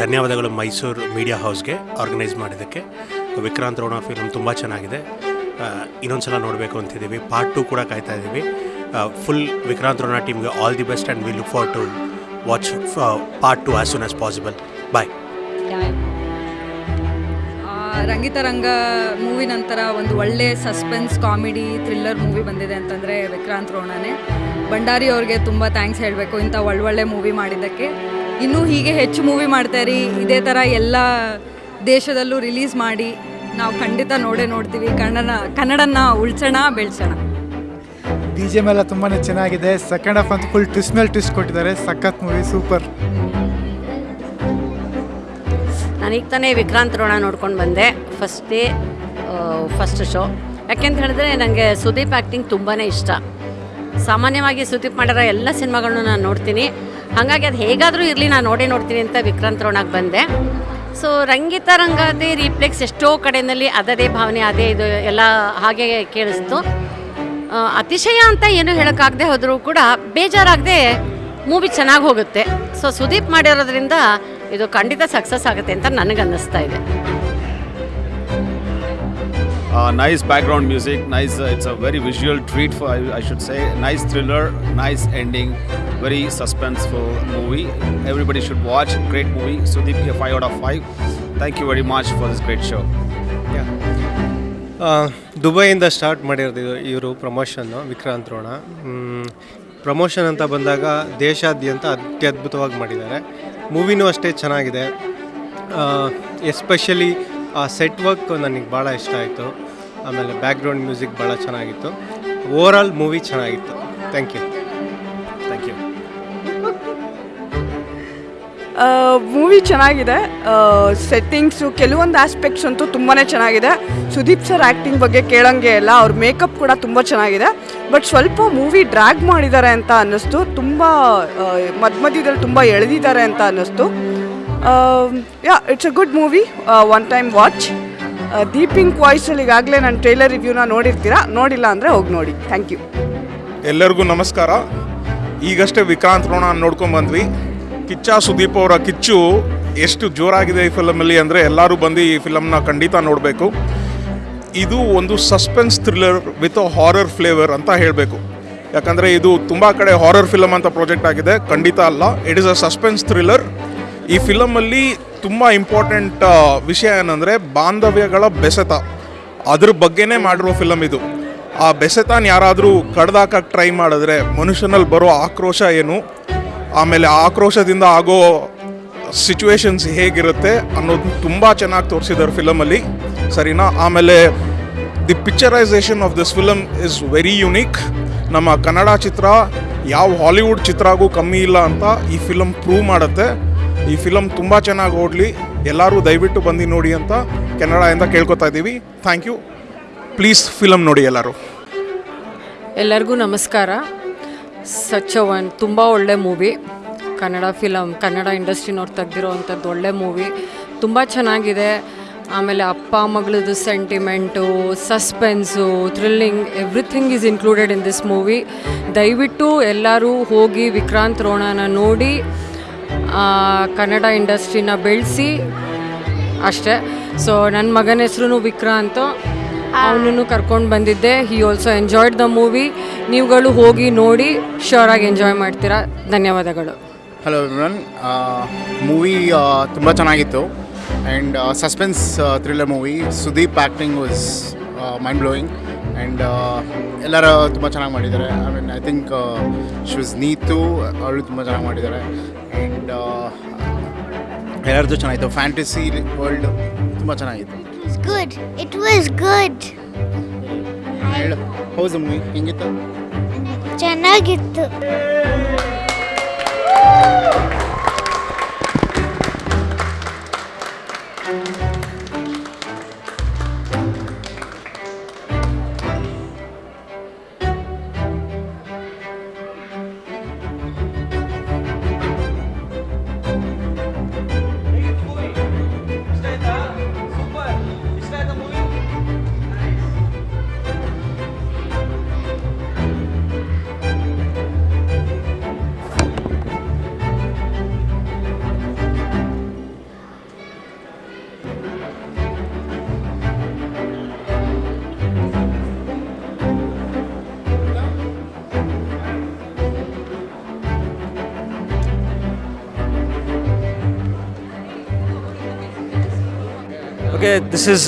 ಧನ್ಯವಾದಗಳು Mysuru media ಹೌಸ್ಗೆ organise ಮಾಡಿದ್ದಕ್ಕೆ. Vikrant Ron film ತುಂಬ ಚೆನ್ನಾಗಿದೆ. ಇನ್ನೊಂದು ಸಲ ನೋಡಬೇಕು ಅಂತಿದ್ದೀವಿ. ಪಾರ್ಟ್ ಟು ಕೂಡ ಕಾಯ್ತಾ ಇದ್ದೀವಿ. ಫುಲ್ ವಿಕ್ರಾಂತ್ ರೋಣ ಟೀಮ್ಗೆ all the best and we look for to watch part two as soon as possible bye Rangitaranga movie ನಂತರ ಒಂದು ಒಳ್ಳೆ ಸಸ್ಪೆನ್ಸ್ ಕಾಮಿಡಿ ಥ್ರಿಲ್ಲರ್ ಮೂವಿ ಬಂದಿದೆ ಅಂತಂದರೆ ವಿಕ್ರಾಂತ್ ರೋಣನೇ. ಭಂಡಾರಿ ಅವ್ರಿಗೆ ತುಂಬ ಥ್ಯಾಂಕ್ಸ್ ಹೇಳಬೇಕು, ಇಂಥ ಒಳ್ಳೊಳ್ಳೆ ಮೂವಿ ಮಾಡಿದ್ದಕ್ಕೆ. ಇನ್ನೂ ಹೀಗೆ ಹೆಚ್ಚು ಮೂವಿ ಮಾಡ್ತಾಯಿರಿ ಇದೇ ಥರ ಎಲ್ಲ ದೇಶದಲ್ಲೂ ರಿಲೀಸ್ ಮಾಡಿ, ನಾವು ಖಂಡಿತ ನೋಡೇ ನೋಡ್ತೀವಿ. ಕನ್ನಡ ಕನ್ನಡನ ಉಳ್ಸೋಣ, ಬೆಳೆಸೋಣ. ಬಿ ಜಿ ಎಂ ತುಂಬಾ ಚೆನ್ನಾಗಿದೆ. ಸೆಕೆಂಡ್ ಹಾಫ್ ಅಂತ ಫುಲ್ ಟ್ವಿಸ್ಟ್ ಮೇಲೆ ಟ್ವಿಸ್ಟ್ ಕೊಟ್ಟಿದ್ದಾರೆ. ಸಖತ್ ಮೂವಿ ಸೂಪರ್ ನಾನೀಗ ತಾನೇ ವಿಕ್ರಾಂತ್ ರೋಣ ನೋಡ್ಕೊಂಡು ಬಂದೆ. ಫಸ್ಟ್ ಡೇ ಫಸ್ಟ್ ಶೋ ಯಾಕೆಂತ ಹೇಳಿದ್ರೆ ನನಗೆ ಸುದೀಪ್ ಆ್ಯಕ್ಟಿಂಗ್ ತುಂಬಾ ಇಷ್ಟ. ಸಾಮಾನ್ಯವಾಗಿ ಸುದೀಪ್ ಮಾಡಿರೋ ಎಲ್ಲ ಸಿನಿಮಾಗಳನ್ನು ನಾನು ನೋಡ್ತೀನಿ. ಹಾಗಾಗಿ ಅದು ಹೇಗಾದರೂ ಇರಲಿ, ನಾನು ನೋಡೇ ನೋಡ್ತೀನಿ ಅಂತ ವಿಕ್ರಾಂತ್ ರೋಣಕ್ಕೆ ಬಂದೆ. ಸೊ ರಂಗಿತ ರಂಗಾದೆ ರೀಪ್ಲೆಕ್ಸ್ ಎಷ್ಟೋ ಕಡೆಯಲ್ಲಿ ಅದದೇ ಭಾವನೆ, ಅದೇ ಇದು ಎಲ್ಲ ಹಾಗೆ ಕೇಳಿಸ್ತು. ಅತಿಶಯ ಅಂತ ಏನು ಹೇಳೋಕ್ಕಾಗದೆ ಹೋದರೂ ಕೂಡ ಬೇಜಾರಾಗದೆ ಮೂವಿ ಚೆನ್ನಾಗಿ ಹೋಗುತ್ತೆ. ಸೊ ಸುದೀಪ್ ಮಾಡಿರೋದ್ರಿಂದ ಇದು ಖಂಡಿತ ಸಕ್ಸಸ್ ಆಗುತ್ತೆ ಅಂತ ನನಗೆ ಅನ್ನಿಸ್ತಾ ಇದೆ nice background music nice it's a very visual treat for I should say nice thriller nice ending very suspenseful movie everybody should watch great movie Sudeep a five out of five thank you very much for this great show ದುಬೈಯಿಂದ start ಮಾಡಿರೋದು ಇವರು promotion Vikrant Ron. Promotion ಅಂತ ಬಂದಾಗ ದೇಶಾದ್ಯಂತ ಅತ್ಯದ್ಭುತವಾಗಿ ಮಾಡಿದ್ದಾರೆ. ಮೂವಿನೂ ಅಷ್ಟೇ ಚೆನ್ನಾಗಿದೆ. Especially ಆ set work ನನಗೆ ಭಾಳ ಇಷ್ಟ ಆಯಿತು. ಆಮೇಲೆ ಬ್ಯಾಕ್ಗ್ರೌಂಡ್ ಮ್ಯೂಸಿಕ್ ಭಾಳ ಚೆನ್ನಾಗಿತ್ತು. ಓವರ್ ಆಲ್ ಮೂವಿ ಚೆನ್ನಾಗಿತ್ತು. Thank you. ಮೂವಿ ಚೆನ್ನಾಗಿದೆ. ಸೆಟ್ಟಿಂಗ್ಸು ಕೆಲವೊಂದು ಆಸ್ಪೆಕ್ಟ್ಸ್ ಅಂತೂ ತುಂಬಾ ಚೆನ್ನಾಗಿದೆ. ಸುದೀಪ್ ಸರ್ ಆ್ಯಕ್ಟಿಂಗ್ ಬಗ್ಗೆ ಕೇಳೋಂಗೆ ಇಲ್ಲ. ಅವ್ರ ಮೇಕಪ್ ಕೂಡ ತುಂಬ ಚೆನ್ನಾಗಿದೆ. ಬಟ್ ಸ್ವಲ್ಪ ಮೂವಿ ಡ್ರ್ಯಾಗ್ ಮಾಡಿದ್ದಾರೆ ಅಂತ ಅನ್ನಿಸ್ತು. ತುಂಬ ಮಧ್ಯ ಮಧ್ಯದಲ್ಲಿ ತುಂಬ ಎಳೆದಿದ್ದಾರೆ ಅಂತ ಅನ್ನಿಸ್ತು. Yeah it's a good movie one time watch ದೀಪಿಂಗ್ ವಾಯ್ಸಲ್ಲಿ ಈಗಾಗಲೇ ನಾನು ಟ್ರೈಲರ್ ರಿವ್ಯೂನ ನೋಡಿರ್ತೀರಾ? ನೋಡಿಲ್ಲ ಅಂದರೆ ಹೋಗಿ ನೋಡಿ. ಥ್ಯಾಂಕ್ ಯು ಎಲ್ಲರಿಗೂ ನಮಸ್ಕಾರ. ಈಗಷ್ಟೇ ವಿಕ್ರಾಂತ್ ರೋಣ ನೋಡ್ಕೊಂಡ್ ಬಂದ್ವಿ. ಕಿಚ್ಚ ಸುದೀಪ್ ಅವರ ಕಿಚ್ಚು ಎಷ್ಟು ಜೋರಾಗಿದೆ ಈ ಫಿಲಮಲ್ಲಿ ಅಂದರೆ ಎಲ್ಲರೂ ಬಂದು ಈ ಫಿಲಮ್ನ ಖಂಡಿತ ನೋಡಬೇಕು. ಇದು ಒಂದು suspense thriller with horror flavour ಅಂತ ಹೇಳಬೇಕು. ಯಾಕಂದರೆ ಇದು ತುಂಬ ಕಡೆ ಹಾರರ್ ಫಿಲಮ್ ಅಂತ ಪ್ರಾಜೆಕ್ಟ್ ಆಗಿದೆ. ಖಂಡಿತ ಅಲ್ಲ. It is a suspense thriller ಈ ಫಿಲಮಲ್ಲಿ ತುಂಬ ಇಂಪಾರ್ಟೆಂಟ್ ವಿಷಯ ಏನಂದರೆ ಬಾಂಧವ್ಯಗಳ ಬೆಸೆತ. ಅದ್ರ ಬಗ್ಗೆನೇ ಮಾಡಿರೋ ಫಿಲಮ್ ಇದು. ಆ ಬೆಸೆತಾನ ಯಾರಾದರೂ ಕಡ್ದಾಕಕ್ಕೆ ಟ್ರೈ ಮಾಡಿದ್ರೆ ಮನುಷ್ಯನಲ್ಲಿ ಬರೋ ಆಕ್ರೋಶ ಏನು? ಆಮೇಲೆ ಆಕ್ರೋಶದಿಂದ ಆಗೋ ಸಿಚುವೇಶನ್ಸ್ ಹೇಗಿರುತ್ತೆ ಅನ್ನೋದು ತುಂಬ ಚೆನ್ನಾಗಿ ತೋರಿಸಿದ್ದಾರೆ ಫಿಲಮಲ್ಲಿ ಸರಿನಾ? ಆಮೇಲೆ the picturisation of this film is very unique ನಮ್ಮ ಕನ್ನಡ ಚಿತ್ರ ಯಾವ ಹಾಲಿವುಡ್ ಚಿತ್ರಗೂ ಕಮ್ಮಿ ಇಲ್ಲ ಅಂತ ಈ ಫಿಲಮ್ ಪ್ರೂವ್ ಮಾಡುತ್ತೆ. ಈ ಫಿಲಮ್ ತುಂಬ ಚೆನ್ನಾಗಿ ಓಡಲಿ. ಎಲ್ಲರೂ ದಯವಿಟ್ಟು ಬಂದು ನೋಡಿ ಅಂತ ಕೆನಡಾಯಿಂದ ಕೇಳ್ಕೊತಾ ಇದ್ದೀವಿ. ಥ್ಯಾಂಕ್ ಯು ಪ್ಲೀಸ್ ಫಿಲಮ್ ನೋಡಿ ಎಲ್ಲರೂ. ಎಲ್ಲರಿಗೂ ನಮಸ್ಕಾರ. ಸಚ್ ಒನ್ ತುಂಬ ಒಳ್ಳೆ ಮೂವಿ ಕನ್ನಡ ಫಿಲಮ್ ಕನ್ನಡ ಇಂಡಸ್ಟ್ರಿನವ್ರು ತೆಗ್ದಿರೋ ಅಂಥದ್ದು ಒಳ್ಳೆ ಮೂವಿ ತುಂಬ ಚೆನ್ನಾಗಿದೆ. ಆಮೇಲೆ ಅಪ್ಪ ಮಗಳದು sentiment suspense thrilling everything is included in this movie ದಯವಿಟ್ಟು ಎಲ್ಲರೂ ಹೋಗಿ ವಿಕ್ರಾಂತ್ ರೋಣನ ನೋಡಿ ಕನ್ನಡ ಇಂಡಸ್ಟ್ರಿನ ಬೆಳೆಸಿ. ಅಷ್ಟೇ. ಸೊ ನನ್ನ ಮಗನ ಹೆಸ್ರು ವಿಕ್ರಾಂತ್. ಅವನನ್ನು ಕರ್ಕೊಂಡು ಬಂದಿದ್ದೆ. He also enjoyed the movie ನೀವುಗಳು ಹೋಗಿ ನೋಡಿ ಶ್ಯೂರಾಗಿ ಎಂಜಾಯ್ ಮಾಡ್ತೀರಾ. ಧನ್ಯವಾದಗಳು. ಹಲೋ ಎವ್ರಿವನ್ ಮೂವಿ ತುಂಬ ಚೆನ್ನಾಗಿತ್ತು. And suspense thriller movie Sudeep acting was mind blowing and ಎಲ್ಲರೂ ತುಂಬ ಚೆನ್ನಾಗಿ ಮಾಡಿದ್ದಾರೆ. ಐ ಮೀನ್ ಐ ಥಿಂಕ್ ಶೂಸ್ ನೀತು ಅವಳು ತುಂಬ ಚೆನ್ನಾಗಿ ಮಾಡಿದ್ದಾರೆ. ಆ್ಯಂಡ್ ಎಲ್ಲರದ್ದು ಚೆನ್ನಾಗಿತ್ತು. ಫ್ಯಾಂಟಸಿ ವರ್ಲ್ಡ್ ತುಂಬ ಚೆನ್ನಾಗಿತ್ತು. ಗುಡ್ ಇಟ್ ವಾಸ್ ಗುಡ್ ಹೌದು ಹೇಳು ಮೂವಿ ಹೆಂಗಿತ್ತು? ಚೆನ್ನಾಗಿತ್ತು. ಓಕೆ ಇಸ್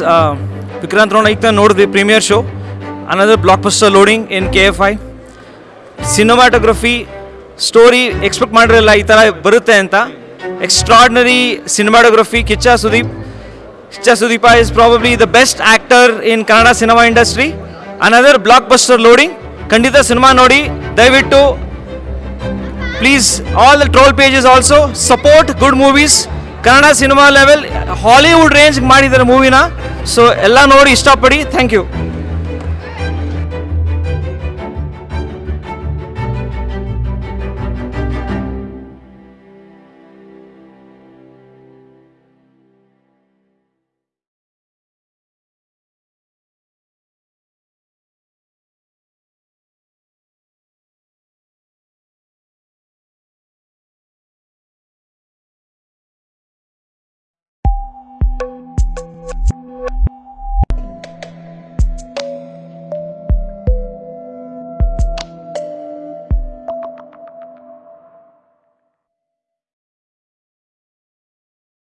ವಿಕ್ರಾಂತ್ ರೋಣ ಈಗ ನೋಡಿದ್ವಿ premiere show another blockbuster loading in K F I cinematography story expect ಮಾಡಿರಲ್ಲ ಈ ಥರ ಬರುತ್ತೆ ಅಂತ. Extraordinary cinematography Kichcha Sudeep Kichcha Sudeep is probably the best actor in Kannada cinema industry another blockbuster loading ಖಂಡಿತ cinema ನೋಡಿ, ದಯವಿಟ್ಟು please all the troll pages also support good movies Kannada cinema level Hollywood range ಮಾಡಿದ್ದಾರೆ ಮೂವಿನ. So ಎಲ್ಲ ನೋಡಿ ಇಷ್ಟಪಡಿ. Thank you